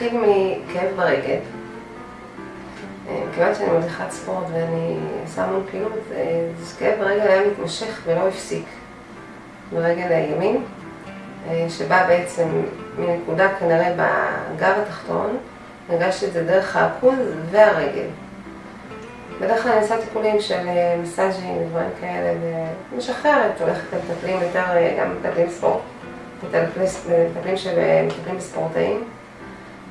התחיל מכאב ברגל. כיוון שאני מדריכת ספורט ואני עושה המון פעילות, אז כאב ברגל היה מתמשך ולא הפסיק. ברגל הימין, שבא בעצם מנקודה כנראה בגב התחתון, הרגשתי את זה דרך העכוז והרגל. בדרך כלל אני עושה טיפולים של מסאז'ים ודברים כאלה, ומשחררת, הולכת למטפלים יותר, גם מטפלים ספורט, מטפלים שמטפלים בספורטאים.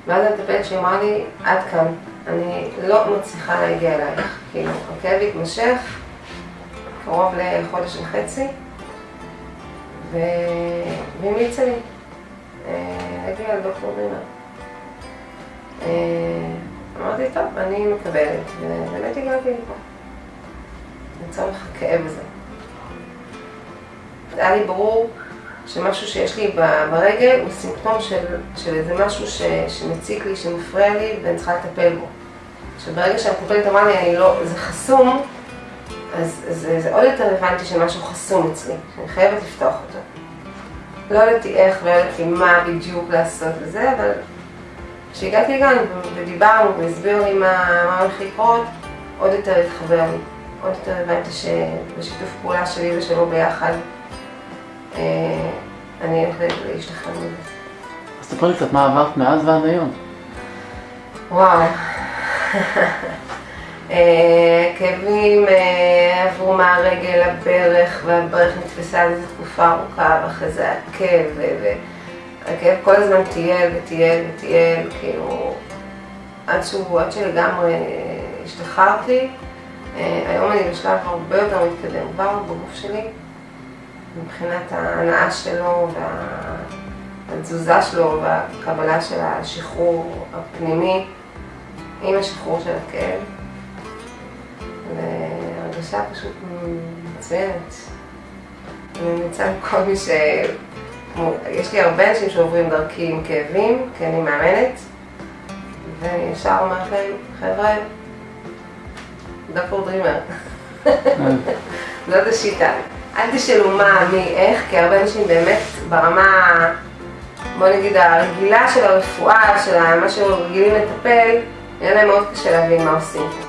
ואז המטפלת שהיא אמרה לי, עד כאן, אני לא מצליחה להגיע אלייך. כאילו, הכאב התמשך קרוב לחודש וחצי, והיא המליצה לי להגיע לדוקטור דרימר. אמרתי, טוב, אני מקבלת, ובאמת הגעתי לפה, לצורך הכאב הזה. היה לי ברור שמשהו שיש לי ברגל הוא סימפטום של איזה משהו שמציק לי, שמפריע לי, ואני צריכה לטפל בו. שברגע שהמטפלת אמרה לי, זה חסום, אז זה עוד יותר הבנתי שמשהו חסום אצלי, שאני חייבת לפתוח אותו. לא ידעתי איך, לא ידעתי מה בדיוק לעשות לזה, אבל כשהגעתי לגן ודיברנו והסבירו לי מה הולך לקרות, עוד יותר התחבר לי. עוד יותר הבנתי שבשיתוף פעולה שלי ושלו ביחד, אני הולכת להשתחרר מזה. אז תספרי לי קצת מה עברת מאז ועד היום. וואו. כאבים עברו מהרגל לברך, והברך נתפסה על איזה תקופה ארוכה, ואחרי זה הכאב, והכאב כל הזמן טייל וטייל וטייל, כאילו, עד שלגמרי השתחררתי. היום אני בשלב הרבה יותר מתקדם כבר בגוף שלי, מבחינת ההנאה שלו והתזוזה שלו והקבלה של השחרור הפנימי עם השחרור של הכאב. והרגשה פשוט מצוינת. אני ממליצה לכל מי ש... יש לי הרבה אנשים שעוברים דרכי עם כאבים, כי אני מאמנת, ואני ישר אומרת להם, חבר'ה, דוקטור דרימר. זאת השיטה. אל תשאלו מה, מי, איך, כי הרבה אנשים באמת ברמה, בוא נגיד, הרגילה של הרפואה, של מה שהם רגילים לטפל, יהיה להם מאוד קשה להבין מה עושים.